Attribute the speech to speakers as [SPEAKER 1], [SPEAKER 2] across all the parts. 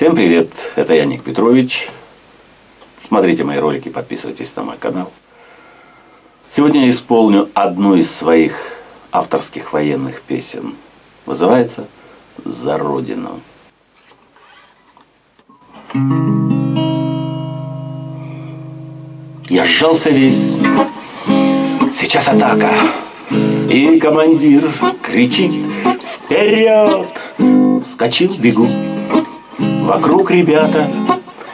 [SPEAKER 1] Всем привет, это я Ник Петрович. Смотрите мои ролики, подписывайтесь на мой канал. Сегодня я исполню одну из своих авторских военных песен. Называется «За Родину». Я сжался весь, сейчас атака. И командир кричит «Вперед!» Вскочил, бегу. Вокруг ребята,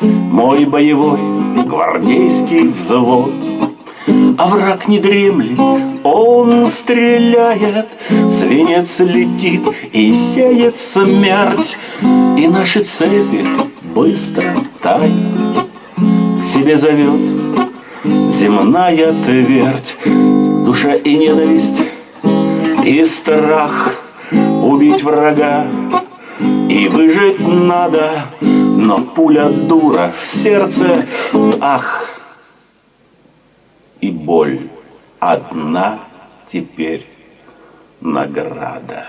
[SPEAKER 1] мой боевой гвардейский взвод. А враг не дремлет, он стреляет, Свинец летит и сеет смерть, И наши цепи быстро тают, К себе зовет земная твердь, Душа и ненависть, и страх Убить врага и выжить надо, но пуля дура в сердце, ах, и боль одна теперь награда.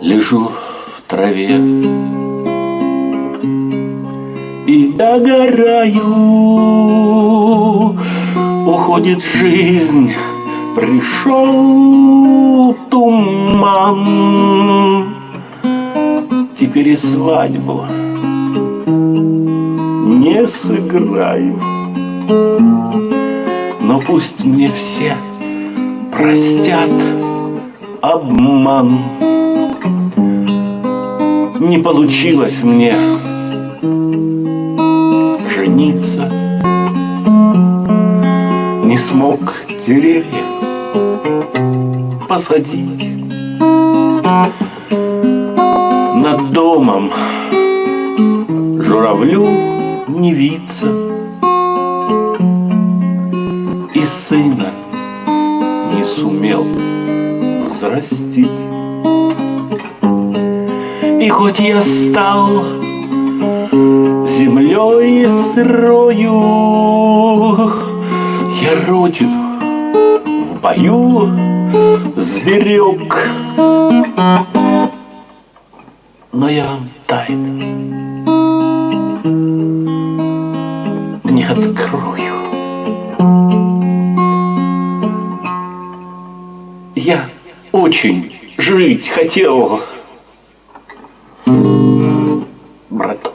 [SPEAKER 1] Лежу в траве и догораю, уходит жизнь, пришел туман. Теперь и свадьбу не сыграю, но пусть мне все простят обман. Не получилось мне жениться не смог деревья посадить над домом журавлю не виться и сына не сумел взрастить. И хоть я стал землей сырою, крутит в бою зверек. Но я вам тайну не открою. Я очень жить хотел, брат.